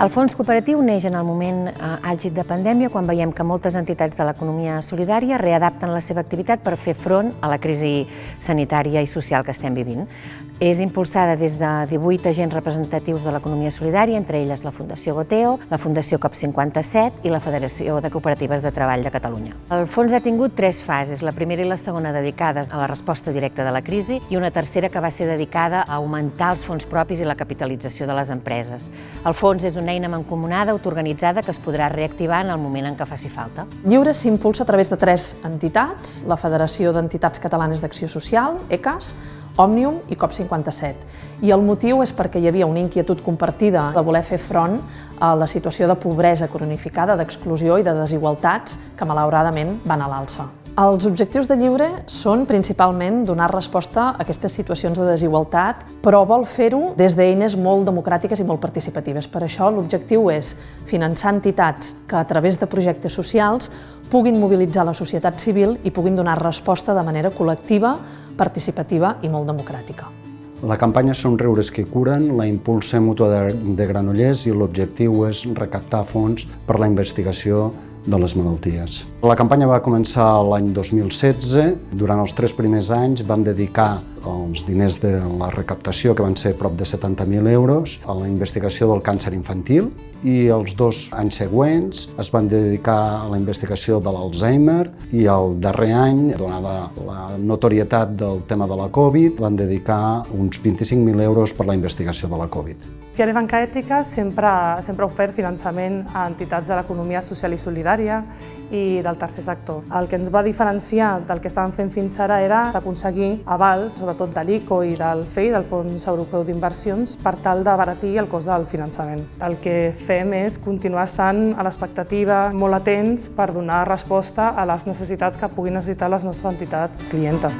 El fons cooperatiu neix en el moment eh, àlgid de pandèmia quan veiem que moltes entitats de l'economia solidària readapten la seva activitat per fer front a la crisi sanitària i social que estem vivint. És impulsada des de 18 agents representatius de l'economia solidària, entre elles la Fundació Goteo, la Fundació COP57 i la Federació de Cooperatives de Treball de Catalunya. El fons ha tingut tres fases, la primera i la segona dedicades a la resposta directa de la crisi i una tercera que va ser dedicada a augmentar els fons propis i la capitalització de les empreses. El fons és una eina mancomunada, autoorganitzada, que es podrà reactivar en el moment en què faci falta. Lliure s'impulsa a través de tres entitats, la Federació d'Entitats Catalanes d'Acció Social, ECAS, Òmnium i COP57. I el motiu és perquè hi havia una inquietud compartida de voler fer front a la situació de pobresa cronificada, d'exclusió i de desigualtats que malauradament van a l'alça. Els objectius de Lliure són principalment donar resposta a aquestes situacions de desigualtat, però vol fer-ho des d'eines molt democràtiques i molt participatives. Per això l'objectiu és finançar entitats que a través de projectes socials puguin mobilitzar la societat civil i puguin donar resposta de manera col·lectiva, participativa i molt democràtica. La campanya Somriures que curen la impulsa Mútua de, de Granollers i l'objectiu és recaptar fons per la investigació de les malalties. La campanya va començar l'any 2016. Durant els tres primers anys vam dedicar els diners de la recaptació, que van ser prop de 70.000 euros, a la investigació del càncer infantil i els dos anys següents es van dedicar a la investigació de l'Alzheimer i el darrer any, donada la notorietat del tema de la Covid, van dedicar uns 25.000 euros per la investigació de la Covid. Fiare Banca Ètica sempre, sempre ha ofert finançament a entitats de l'economia social i solidària i del tercer sector. El que ens va diferenciar del que estàvem fent fins ara era aconseguir avals, sobretot de l'ICO i del FEI, del Fons Europeu d'Inversions, per tal d'abaratir el cost del finançament. El que fem és continuar estant a l'expectativa, molt atents per donar resposta a les necessitats que puguin necessitar les nostres entitats clientes.